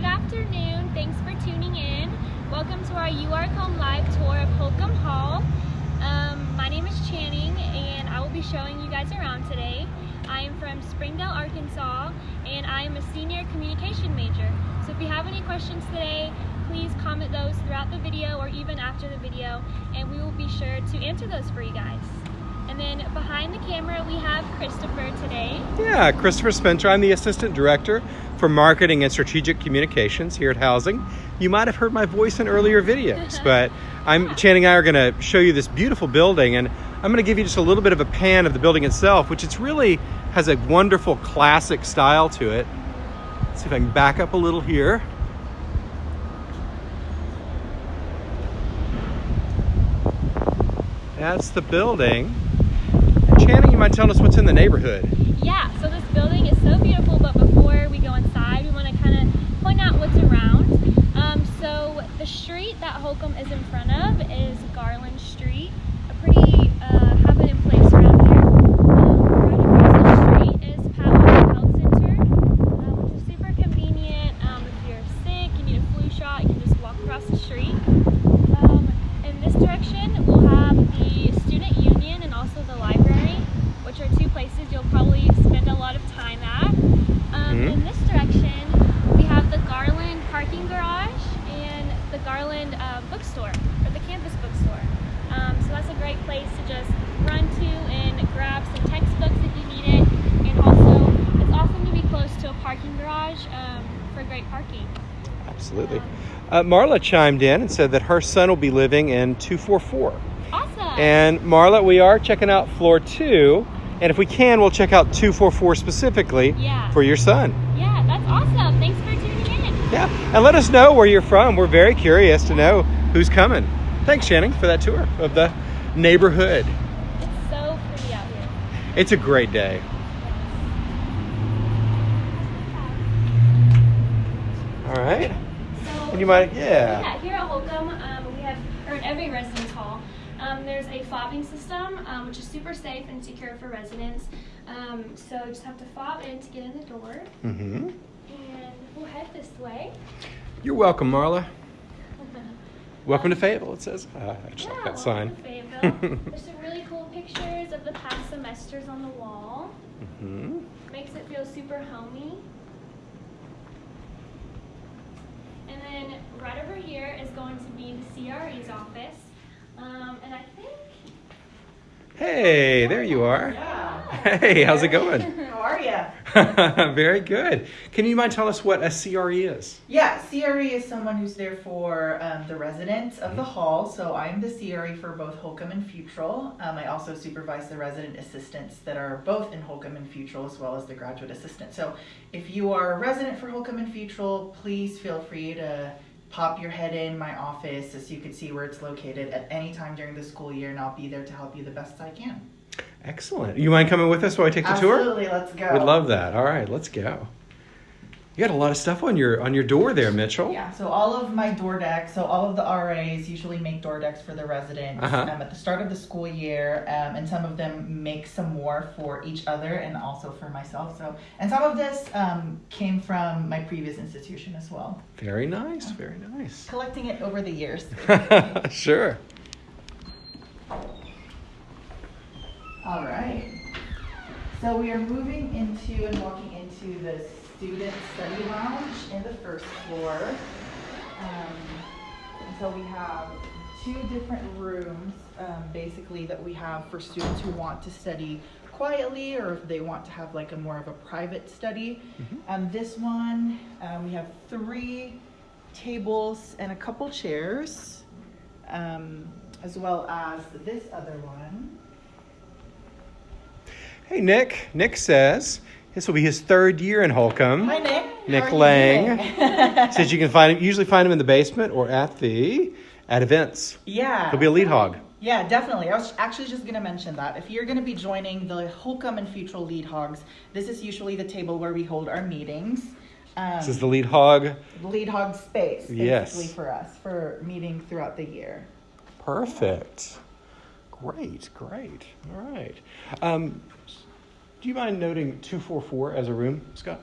good afternoon. Thanks for tuning in. Welcome to our UARK Home Live tour of Holcomb Hall. Um, my name is Channing and I will be showing you guys around today. I am from Springdale, Arkansas and I am a senior communication major. So if you have any questions today, please comment those throughout the video or even after the video and we will be sure to answer those for you guys. And then behind the camera we have Christopher today. Yeah, Christopher Spencer. I'm the Assistant Director for Marketing and Strategic Communications here at Housing. You might have heard my voice in earlier videos, but I'm Channing and I are going to show you this beautiful building and I'm going to give you just a little bit of a pan of the building itself, which it's really has a wonderful classic style to it. Let's see if I can back up a little here. That's the building. Mind telling us what's in the neighborhood? Yeah, so this building is so beautiful, but before we go inside, we want to kind of point out what's around. Um, so the street that Holcomb is in front of is Garland Street, a pretty uh, happening place around here. Um, right across the street is Powell Health Center, uh, which is super convenient. Um, if you're sick, you need a flu shot, you can just walk across the street. Um, in this direction, we'll have the student union and also the library, which are two places you'll probably spend a lot of time at. Um, Mhm. In this direction, we have the Garland parking garage and the Garland uh, bookstore, or the campus bookstore. Um, so that's a great place to just run to and grab some textbooks if you need it. And also, it's awesome to be close to a parking garage um, for great parking. Absolutely. Uh, Marla chimed in and said that her son will be living in 244. Awesome! And Marla, we are checking out floor two. And if we can, we'll check out 244 specifically Yeah. for your son. yeah, that's awesome. Thanks for tuning in. Yeah. And let us know where you're from. We're very curious to know who's coming. Thanks, Channing, for that tour of the neighborhood. It's so pretty out here. It's a great day. All right. You mind? Yeah. yeah, here at Holcomb, um, we have, or in every residence hall, um, there's a fobbing system, um, which is super safe and secure for residents. Um, so you just have to fob in to get in the door, Mm-hmm. and we'll head this way. You're welcome, Marla. Welcome to Fayetteville, it says. Uh, I just like Yeah, that sign. Fayetteville. There's some really cool pictures of the past semesters on the wall. Mm-hmm. Makes it feel super homey. And then right over here is going to be the CRE's office. Um, and I think Hey, there you are. Yeah. Hey, how's it going? How are you? Very good. Can you mind tell us what a CRE is? Yeah, CRE is someone who's there for um, the residents of the hall. So I'm the CRE for both Holcomb and Futrall. Um, I also supervise the resident assistants that are both in Holcomb and Futrall as well as the graduate assistant. So if you are a resident for Holcomb and Futrall, please feel free to pop your head in my office so you can see where it's located at any time during the school year and I'll be there to help you the best I can. Excellent. You mind coming with us while I take the tour? Absolutely, let's go. We'd love that. All right, let's go. You got a lot of stuff on your on your door there, Mitchell. Yeah, so all of my door decks, so all of the RAs usually make door decks for the residents Uh-huh. um, at the start of the school year, um, and some of them make some more for each other and also for myself. So, and some of this um, came from my previous institution as well, Very nice. Very nice. collecting it over the years. sure. All right. So we are moving into and walking into the student study lounge in the first floor. Um, and so we have two different rooms, um, basically, that we have for students who want to study quietly or if they want to have like a more of a private study. Um, this one, um, we have three tables and a couple chairs, um, as well as this other one. Hey, Nick. Nick says this will be his third year in Holcomb. Hi, Nick. Nick How you Lang. doing? Says you can find him usually find him in the basement or at the at events. yeah. He'll be a lead hog. Yeah, definitely. I was actually just going to mention that. If you're going to be joining the Holcomb and Futrall Lead Hogs, this is usually the table where we hold our meetings. Um, This is the lead hog. lead hog space, basically, Yes. for us, for meeting throughout the year. Perfect. Great, great. All right. Um, do you mind noting 244 as a room, Scott?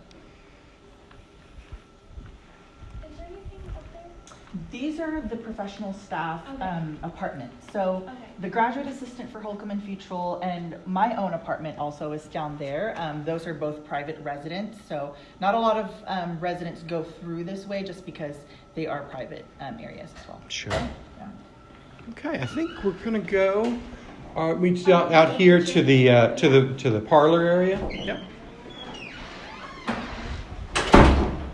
These are the professional staff Okay. um, apartments. So Okay. the graduate assistant for Holcomb and Futrall and my own apartment also is down there. Um, those are both private residents. So not a lot of um, residents go through this way just because they are private um, areas as well. Sure. Yeah. Okay, I think we're gonna go. Uh, we out, out here to the uh, to the to the parlor area. Yep.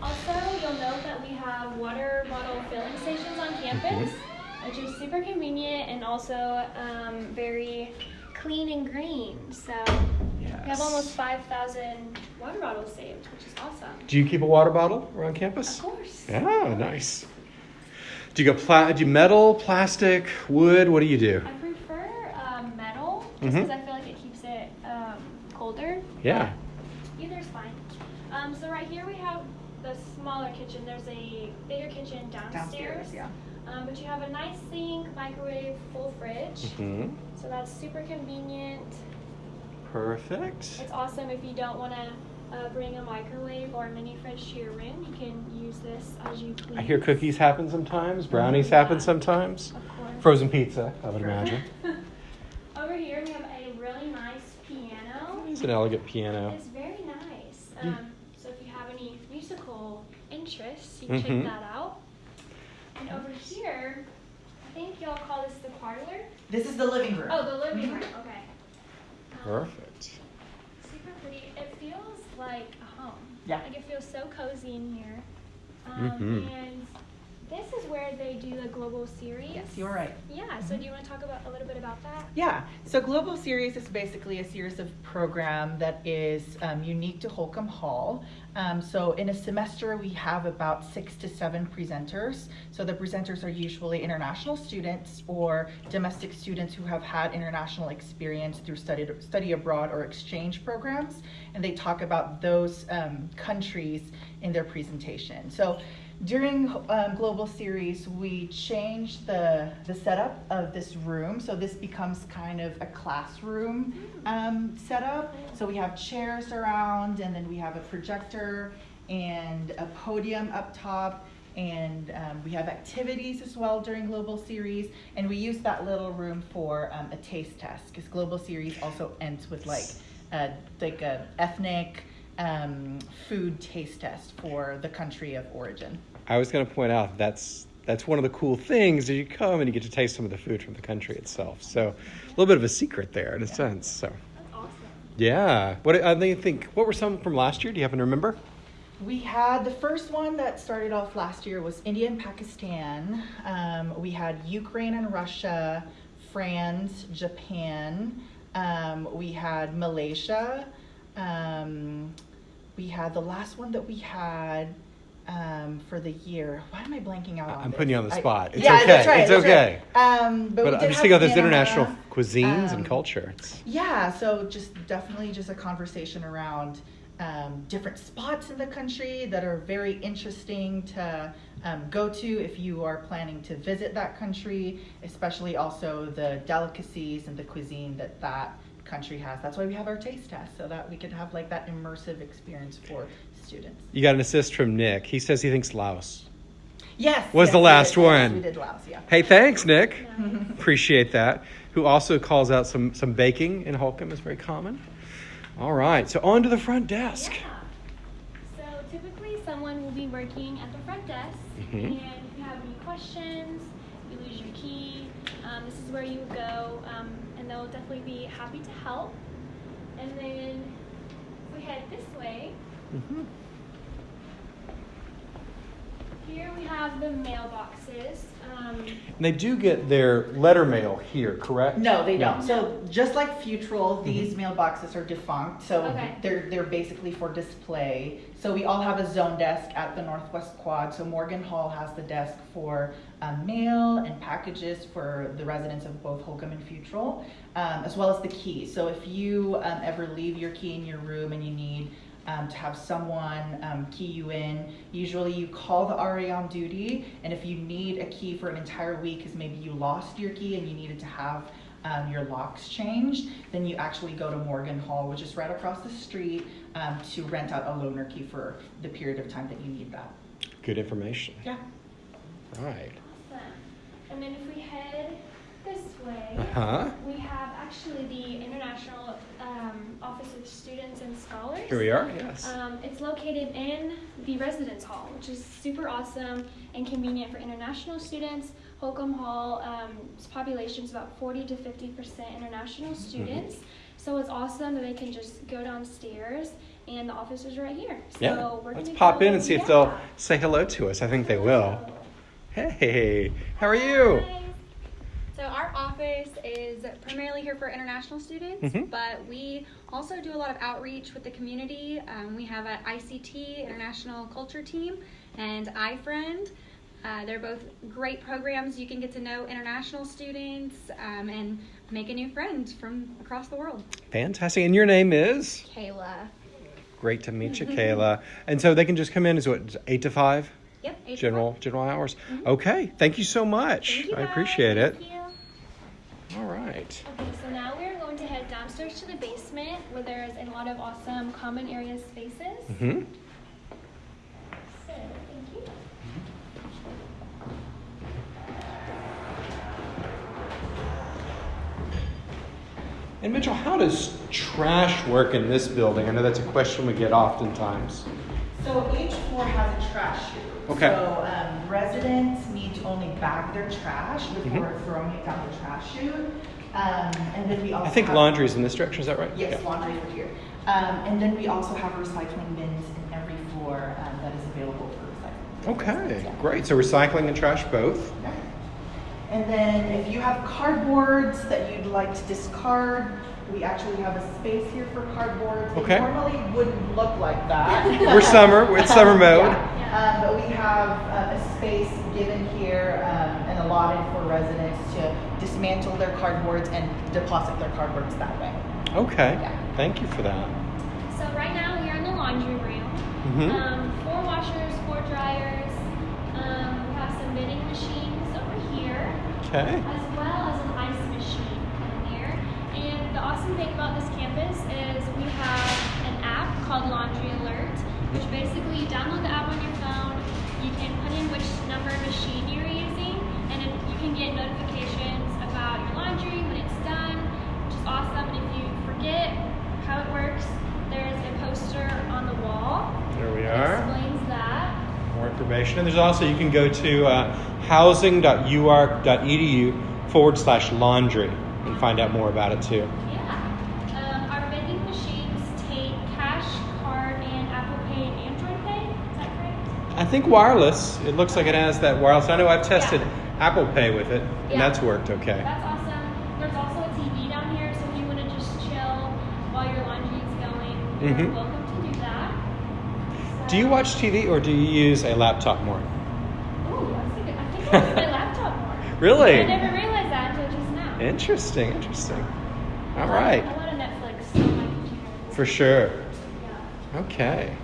Also, you'll note that we have water bottle filling stations on campus, which is super convenient and also um, very clean and green. So we have almost 5,000 water bottles saved, which is awesome. Do you keep a water bottle around campus? Of course. Yeah, nice. Do you go pla- do you metal, plastic, wood? What do you do? I prefer metal just because I feel like it keeps it um, colder. Yeah. Either's fine. Um, so right here we have the smaller kitchen. There's a bigger kitchen downstairs. Downstairs, yeah. Um, but you have a nice sink, microwave, full fridge. Mm -hmm. So that's super convenient. Perfect. It's awesome if you don't want to uh, bring a microwave or a mini fridge to your room. You can use this as you please. I hear cookies happen sometimes. Brownies Yeah. happen sometimes. Of course. Frozen pizza, I would imagine. Over here we have a really nice piano. It's an elegant piano. It's very nice. Um, so if you have any musical interests, you can Mhm. check that out. And over here, I think y'all call this the parlor. This is the living room. Oh, the living Mhm. room. Okay. Um, Perfect. Super pretty. It feels like a home. Yeah. Like it feels so cozy in here. Um, Mhm. And this is where they do the global series. Yes, you're right. Yeah. So do you want to talk about a little bit about that? Yeah, so Global Series is basically a series of program that is um, unique to Holcomb Hall. Um, so in a semester, we have about six to seven presenters. So the presenters are usually international students or domestic students who have had international experience through study, study abroad or exchange programs. And they talk about those um, countries in their presentation. So during um, Global Series, we changed the, the setup of this room. So this becomes kind of a classroom um, setup. So we have chairs around, and then we have a projector and a podium up top. And um, we have activities as well during Global Series. And we use that little room for um, a taste test because Global Series also ends with like a, like a ethnic um, food taste test for the country of origin. I was going to point out that's that's one of the cool things is you come and you get to taste some of the food from the country itself. So a little bit of a secret there in a sense. So That's awesome. yeah. What I think think what were some from last year? Do you happen to remember? We had the first one that started off last year was India and Pakistan. Um, we had Ukraine and Russia, France, Japan. Um, we had Malaysia. Um, we had the last one that we had um, for the year. Why am I blanking out on I'm this? putting you on the I- spot. It's yeah, okay. That's right, It's that's okay. Right. Um, but But we I'm just thinking of Panama. international cuisines and Um, culture. It's, Yeah, so just definitely just a conversation around um, different spots in the country that are very interesting to um, go to if you are planning to visit that country, especially also the delicacies and the cuisine that that country has. That's why we have our taste test, so that we could have like that immersive experience for students. you got an assist from Nick. He says he thinks Laos. Yes. Was yes, the we last yes, one. we did Laos, yeah. Hey, thanks, Nick. Nice. Appreciate that. Who also calls out some some baking in Holcomb is very common. All right, so on to the front desk. Yeah. So typically someone will be working at the front desk, Mhm. and if you have any questions, you lose your key, um, this is where you would go, um, and they'll definitely be happy to help. And then if we head this way, Mhm. here we have the mailboxes. Um, they do get their letter mail here, correct? No, they don't. So just like Futrall, these mailboxes are defunct. So Okay. they're they're basically for display. So we all have a zone desk at the Northwest Quad. So Morgan Hall has the desk for um, mail and packages for the residents of both Holcomb and Futrall, um, as well as the key. So if you um, ever leave your key in your room and you need um, to have someone um, key you in. Usually, you call the RA on duty, and if you need a key for an entire week, because maybe you lost your key and you needed to have um, your locks changed, then you actually go to Morgan Hall, which is right across the street, um, to rent out a loaner key for the period of time that you need that. Good information. Yeah. Right. And then if we head this way, Huh? we have actually the International um, Office of Students and Scholars. Here we are. Yes. Um, it's located in the residence hall, which is super awesome and convenient for international students. Holcomb Hall, um, its population is about 40 to 50 percent international students, so it's awesome that they can just go downstairs and the office is right here. So yeah. we're Let's pop in and see if they'll say hello to us. I think they will. Hey, how are you? Hi. So our office is primarily here for international students, Mhm. but we also do a lot of outreach with the community. Um, we have an ICT International Culture Team and iFriend. Uh, they're both great programs. You can get to know international students um, and make a new friend from across the world. Fantastic. And your name is? Kayla. Great to meet you, Kayla. And so they can just come in as what, eight to five? Yep. eight General five. general hours. Okay. Thank you so much. Thank you, I guys. appreciate it. You. All right. Okay, so now we're going to head downstairs to the basement where there's a lot of awesome common area spaces. hmm So, thank you. And Mitchell, how does trash work in this building? I know that's a question we get oftentimes. So each floor has a trash chute. Okay. So um, residents need to only bag their trash before throwing it down the trash chute. Um, and then we also I think laundry is in this direction. Is that right? Yes, Yeah. laundry over here. Um, and then we also have recycling bins in every floor um, that is available for recycling. Okay. Yeah. Great. So recycling and trash both. Okay. And then if you have cardboards that you'd like to discard, we actually have a space here for cardboards. Okay. It normally wouldn't look like that. We're summer. We're summer mode. Yeah. Um, but we have uh, a space given here um, and allotted for residents to dismantle their cardboards and deposit their cardboards that way. Okay. Yeah. Thank you for that. So right now we are in the laundry room. Mhm. Um, four washers, four dryers. Um, we have some vending machines over here, Okay. as well as an ice machine in there. And the awesome thing about this campus is we have an app called Laundry Alert, which basically you download the which number of machine you're using, and it, you can get notifications about your laundry when it's done, which is awesome. And if you forget how it works, there's a poster on the wall There we are. explains that. More information. And there's also, you can go to uh, housing.uark.edu forward slash laundry and find out more about it too. Yeah. Um, our vending machines take cash, card, and Apple Pay and Android Pay. Is that correct? I think wireless, it looks like it has that wireless. I know I've tested Yeah. Apple Pay with it, and Yeah. that's worked okay. That's awesome. There's also a TV down here, so if you want to just chill while your laundry is going, you're Mhm. welcome to do that. Do you watch TV or do you use a laptop more? Ooh, that's a good. I think I use my laptop more. Really? I never realized that until just now. Interesting, interesting. All right, I want a Netflix on my computer. for sure. Yeah. Okay.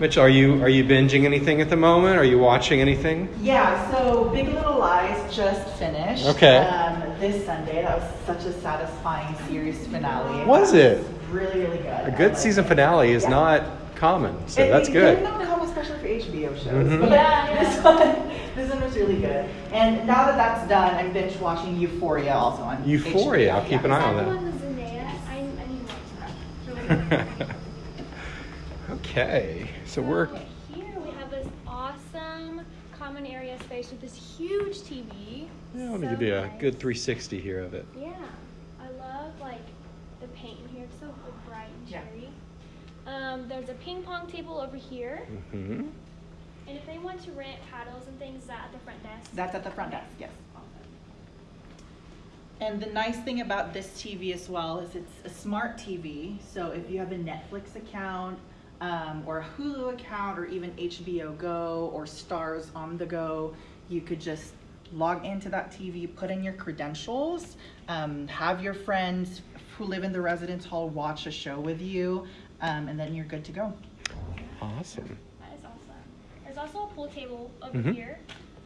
Mitch, are you are you binging anything at the moment? Are you watching anything? Yeah, so Big Little Lies just finished. Okay. Um, this Sunday. That was such a satisfying series finale. Was it? Really, really good. A good liked season it. finale is Yeah. not common, so It- that's it- good. They're not common, especially for HBO shows. Mhm. But Yeah, yeah. this one, this one was really good. And now that that's done, I'm binge watching Euphoria also on Euphoria, HBO. I'll keep yeah. an eye on Is that that. the one with Zendaya? I, I need to watch that. Really good. okay, so we're So here we have this awesome common area space with this huge TV. yeah, let me So give you a nice. good 360 here of it. Yeah, I love like the paint in here. It's so bright and cherry. Yeah. Um, there's a ping pong table over here, Mm-hmm. and if they want to rent paddles and things, is that at the front desk. That's at the front desk, yes. And the nice thing about this TV as well is it's a smart TV. So if you have a Netflix account, um, or a Hulu account, or even HBO Go or Starz on the go, you could just log into that TV, put in your credentials, um, have your friends who live in the residence hall watch a show with you, um, and then you're good to go. Awesome. That is awesome. There's also a pool table over Mhm. here,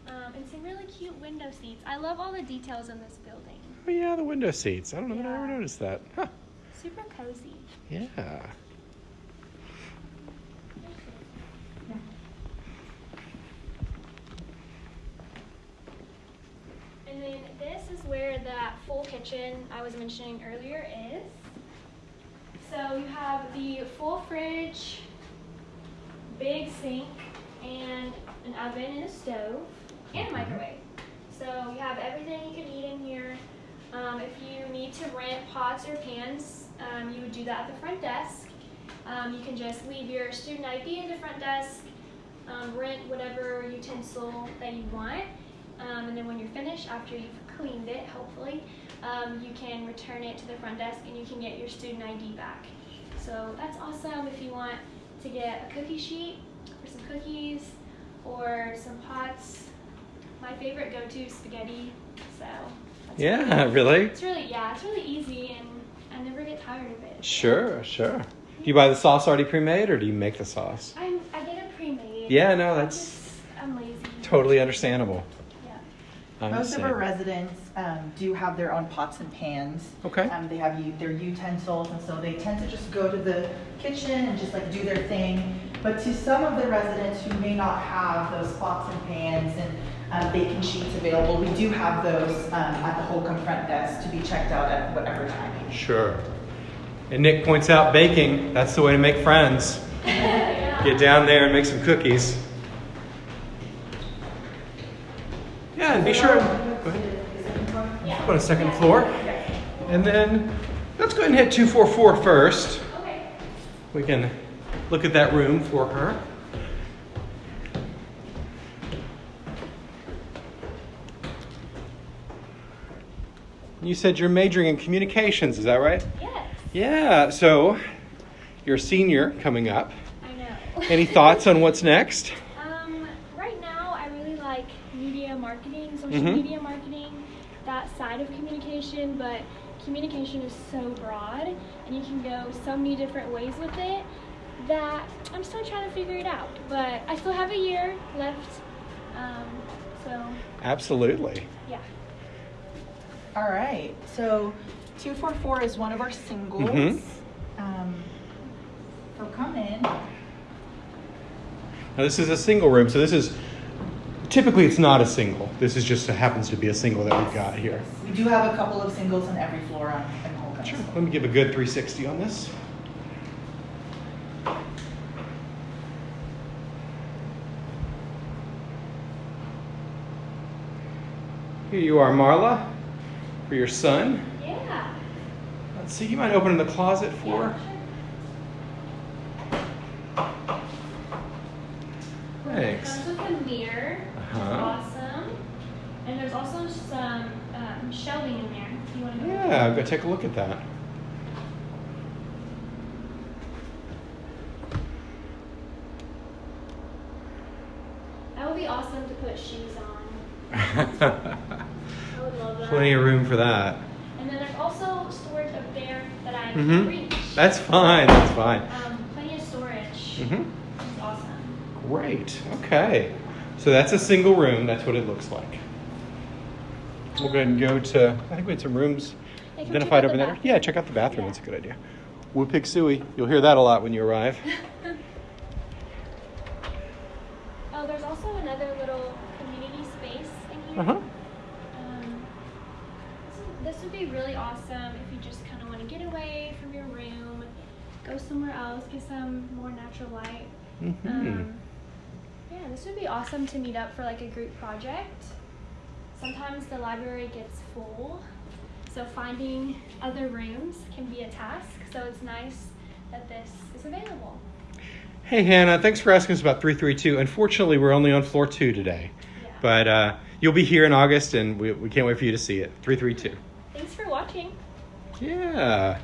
um, and some really cute window seats. I love all the details in this building. Oh yeah, the window seats. I don't know that I ever noticed that. Huh. Super cozy. Yeah. This is where that full kitchen I was mentioning earlier is. So you have the full fridge, big sink, and an oven and a stove, and a microwave. So you have everything you can eat in here. Um, if you need to rent pots or pans, um, you would do that at the front desk. Um, you can just leave your student ID at the front desk, um, rent whatever utensil that you want, um, and then when you're finished, after you've cleaned it, hopefully, um, you can return it to the front desk and you can get your student ID back. So that's awesome if you want to get a cookie sheet for some cookies or some pots. My favorite go-to is spaghetti, so that's Yeah, really? it's really yeah, it's really easy and I never get tired of it. Sure, sure. Do you buy the sauce already pre-made, or do you make the sauce? I'm I get it pre-made. Yeah, no, I'm that's just- I'm lazy. totally understandable. I'm Most of our residents um, do have their own pots and pans. Okay. Um, they have u- their utensils, and so they tend to just go to the kitchen and just like do their thing. But to some of the residents who may not have those pots and pans and um, baking sheets available, we do have those um, at the Holcomb front desk to be checked out at whatever time. Sure. And Nick points out baking, that's the way to make friends. Get down there and make some cookies. And be sure. Go ahead. Go to second floor. And then let's go ahead and hit 244 first. Okay. We can look at that room for her. You said you're majoring in communications, is that right? Yes. Yeah, so you're a senior coming up. I know. Any thoughts on what's next? Um, right now, I really like media marketing, social Mhm. media marketing, that side of communication, but communication is so broad and you can go so many different ways with it that I'm still trying to figure it out. But I still have a year left. Um, so, Absolutely. yeah. All right, so 244 is one of our singles. Mhm. Um, so come in. Now, this is a single room, so this is typically it's not a single. This is just happens to be a single that we've got here. We do have a couple of singles on every floor on in Holcomb. Sure. Let me give a good 360 on this. Here you are, Marla, for your son. Yeah. Let's see, you mind opening the closet for? Yeah, sure. Thanks. Comes with a Uh-huh. Awesome. And there's also some um, shelving in there. If you want to go. Yeah, go take a look at that. That would be awesome to put shoes on. I would love that. Plenty of room for that. And then there's also storage up there that I Mhm. can reach. That's fine. That's fine. Um, plenty of storage. hmm It's awesome. Great. Okay. So that's a single room. That's what it looks like. We'll go ahead and go to. I think we had some rooms Yeah, can we check identified over the there. Yeah, check out the bathroom. Yeah. That's a good idea. Woo Pig Sooie. You'll hear that a lot when you arrive. oh, there's also another little community space in here. Uh huh. Um, this, this would be really awesome if you just kind of want to get away from your room, go somewhere else, get some more natural light. hmm Um, yeah, this would be awesome to meet up for like a group project. Sometimes the library gets full, so finding other rooms can be a task. So it's nice that this is available. Hey, Hannah. Thanks for asking us about 332. Unfortunately, we're only on floor two today. Yeah. But uh, you'll be here in August, and we, we can't wait for you to see it. 332. Thanks for watching. Yeah.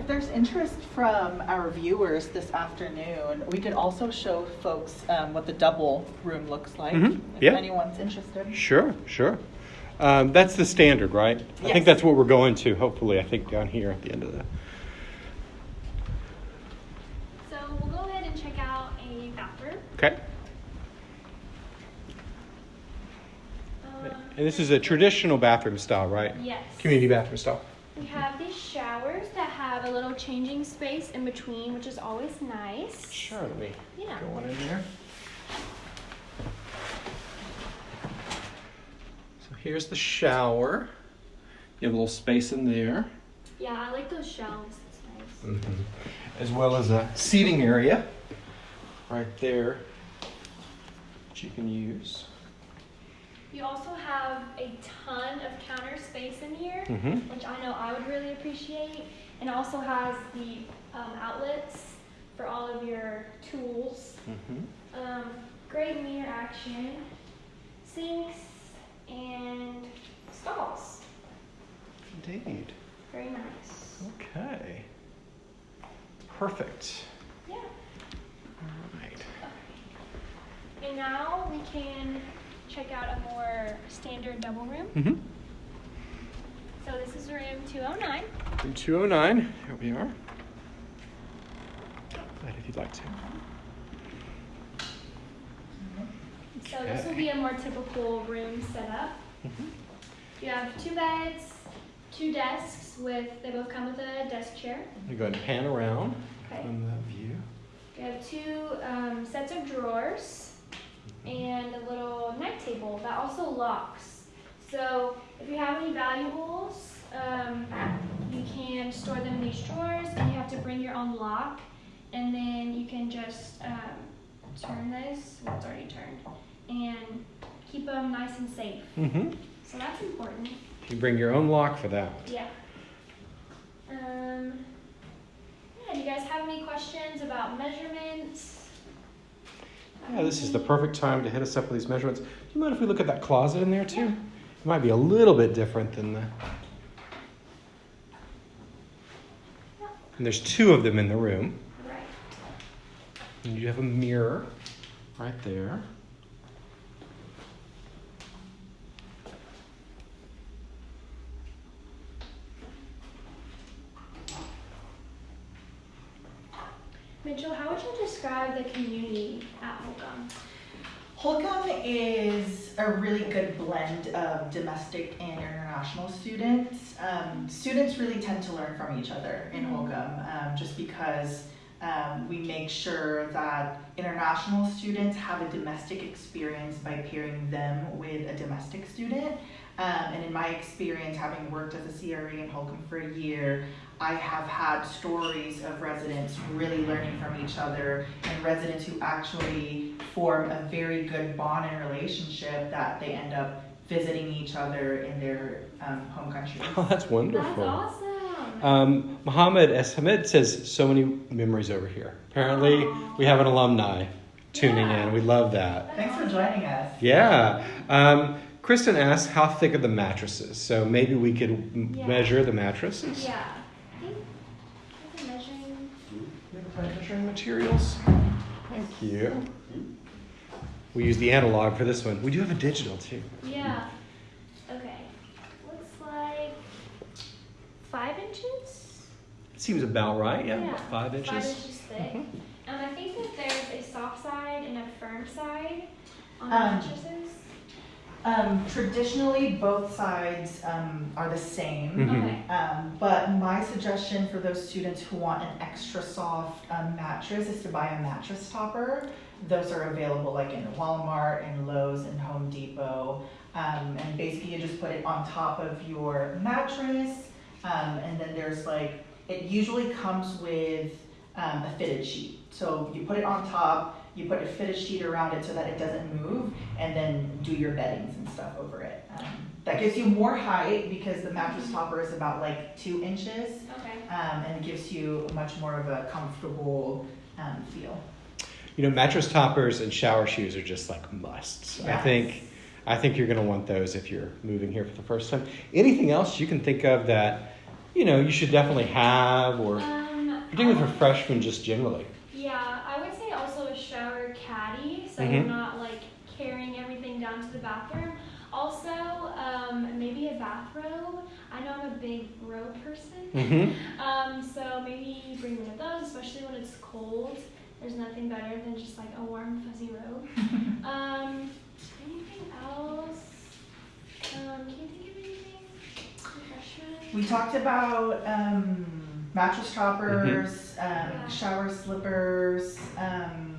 If there's interest from our viewers this afternoon, we could also show folks um, what the double room looks like. Mhm. If Yeah. anyone's interested. Sure, sure. Um, that's the standard, right? I think that's what we're going to, hopefully, I think down here at the end of the. So we'll go ahead and check out a bathroom. Okay. Um, And this is a traditional bathroom style, right? Yes. Community bathroom style. We have these showers that have a little changing space in between, which is always nice. Sure, let me Yeah. go on in there. So here's the shower. You have a little space in there, Yeah, I like those shelves. It's nice. as well as a seating area right there that you can use. You also have a ton of counter space in here, Mhm. which I know I would really appreciate. And also has the um, outlets for all of your tools. Mm-hmm. Um, great mirror action, sinks, and stalls. Indeed. Very nice. Okay. Perfect. Yeah. All right. And now we can check out a more standard double room. Mm-hmm. So this is room 209. Room 209. Here we are. If you'd like to. So this will be a more typical room setup. Mhm. You have two beds, two desks with, they both come with a desk chair. You go ahead and pan around Okay. from the view. You have two um, sets of drawers and a little night table that also locks. So if you have any valuables, um, you can store them in these drawers and you have to bring your own lock. And then you can just um, turn this, well, it's already turned, and keep them nice and safe. Mm-hmm. So that's important. You bring your own lock for that. Yeah. Um, yeah, do you guys have any questions about measurements? Yeah, this is the perfect time to hit us up with these measurements. Do you mind if we look at that closet in there too? It might be a little bit different than the. And there's two of them in the room. And you have a mirror right there. Mitchell, how would you describe the community at Holcomb? Holcomb is a really good blend of domestic and international students. Um, students really tend to learn from each other in Holcomb um, just because um, we make sure that international students have a domestic experience by pairing them with a domestic student. Um, and in my experience, having worked as a CRE in Holcomb for a year, I have had stories of residents really learning from each other and residents who actually form a very good bond and relationship that they end up visiting each other in their um, home country. Oh, that's wonderful. That's awesome. Um, Mohammed S. Hamid says, so many memories over here. Apparently, we have an alumni tuning Yeah. in. We love that. Thanks for joining us. Yeah. Um, Kristen asks, how thick are the mattresses? So maybe we could m- Yeah. measure the mattresses. yeah. I think I think measuring. Measuring materials. Thank you. We use the analog for this one. We do have a digital too. Yeah. Okay. Looks like five inches. Seems about right. Yeah, about five inches. Five inches. inches thick. Mhm. Um, I think that there's a soft side and a firm side on the Um, mattresses. Um, traditionally, both sides um, are the same. Mhm. Okay. Um, but my suggestion for those students who want an extra soft um, mattress is to buy a mattress topper. Those are available like in Walmart and Lowe's and Home Depot. Um, and basically, you just put it on top of your mattress. Um, and then there's like, it usually comes with um, a fitted sheet. So you put it on top, you put a fitted sheet around it so that it doesn't move, and then do your beddings and stuff over it. Um, that gives you more height because the mattress topper is about like two inches, Okay. um, and it gives you much more of a comfortable um, feel. You know, mattress toppers and shower shoes are just like musts. I think, I think you're going to want those if you're moving here for the first time. Anything else you can think of that, you know, you should definitely have, or Um, particularly for freshmen, just generally. Yeah, I would say also a shower caddy, so Mhm. you're not like carrying everything down to the bathroom. Also, um, maybe a bathrobe. I know I'm a big robe person, Mm-hmm. um, so maybe bring one of those, especially when it's cold. There's nothing better than just like a warm, fuzzy robe. um, anything else? Um, can you think of anything? Refreshment? We talked about um, mattress toppers, um, Yeah. shower slippers. Um,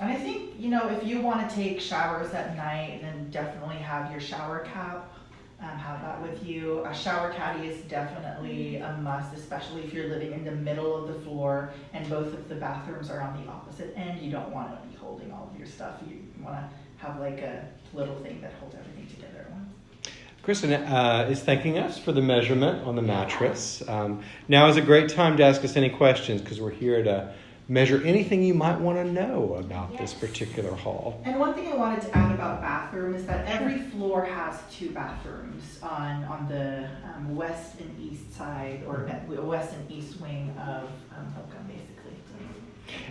And I think, you know, if you want to take showers at night, then definitely have your shower cap. Um, have that with you. A shower caddy is definitely a must, especially if you're living in the middle of the floor and both of the bathrooms are on the opposite end. You don't want to be holding all of your stuff. You want to have like a little thing that holds everything together at once. Kristen uh, is thanking us for the measurement on the mattress. Um, now is a great time to ask us any questions because we're here to measure anything you might want to know about this particular hall. And one thing I wanted to add about bathroom is that every floor has two bathrooms on, on the um, west and east side, or uh, west and east wing of um, Holcomb, basically.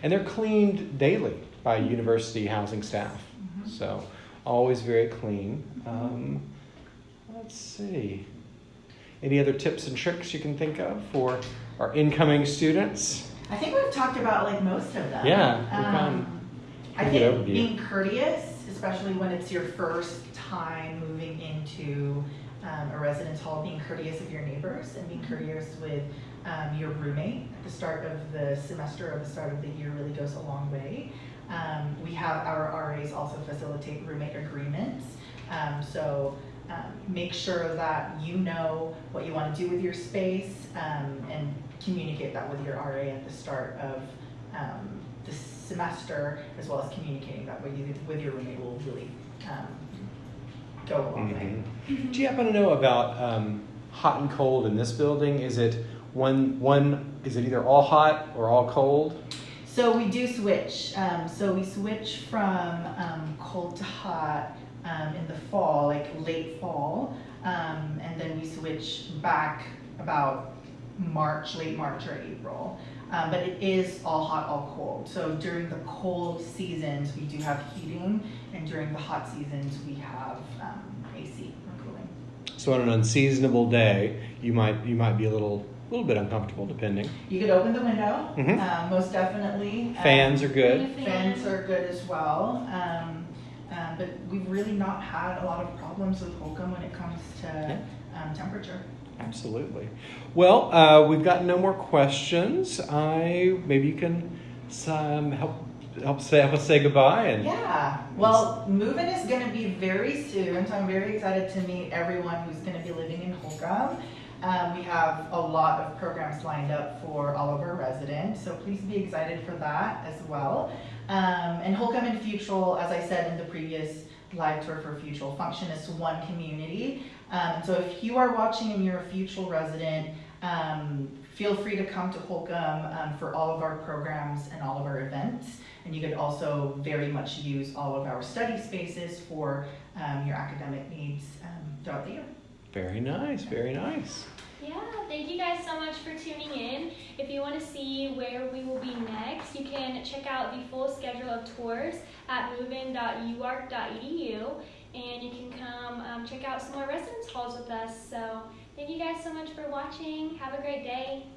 And they're cleaned daily by university housing staff. So always very clean. Um, let's see. Any other tips and tricks you can think of for our incoming students? I think we've talked about like most of them. Yeah, Um, I think being courteous, especially when it's your first time moving into um, a residence hall, being courteous of your neighbors and being courteous with um, your roommate at the start of the semester or the start of the year really goes a long way. Um, we have our RAs also facilitate roommate agreements. Um, so um, make sure that you know what you want to do with your space um, and communicate that with your RA at the start of um, the semester, as well as communicating that with, you, with your roommate will really um, go a long way. Mhm. Do you happen to know about um, hot and cold in this building? Is it one one? Is it either all hot or all cold? So we do switch. Um, so we switch from um, cold to hot um, in the fall, like late fall, um, and then we switch back about March, late March or April. Um, but it is all hot, all cold. So during the cold seasons, we do have heating, and during the hot seasons, we have um, AC or cooling. So on an unseasonable day, you might you might be a little little bit uncomfortable, depending. You could open the window, Mhm. um, most definitely. Um, Fans are good. Fans are good as well. Um, um, but we've really not had a lot of problems with Holcomb when it comes to um, temperature. Absolutely. Well, uh, we've got no more questions. I maybe you can um, help help say help us say goodbye and Yeah. Well, moving is going to be very soon, so I'm very excited to meet everyone who's going to be living in Holcomb. Um, we have a lot of programs lined up for all of our residents, so please be excited for that as well. Um, and Holcomb and Futrall, as I said in the previous live tour for Futrall, function as one community. Um, so if you are watching and you're a Futrall resident, um, feel free to come to Holcomb um, for all of our programs and all of our events. And you could also very much use all of our study spaces for um, your academic needs throughout the year. Very nice, very nice. Yeah, thank you guys so much for tuning in. If you want to see where we will be next, you can check out the full schedule of tours at movein.uark.edu and you can come um, check out some more residence halls with us. So, thank you guys so much for watching. Have a great day.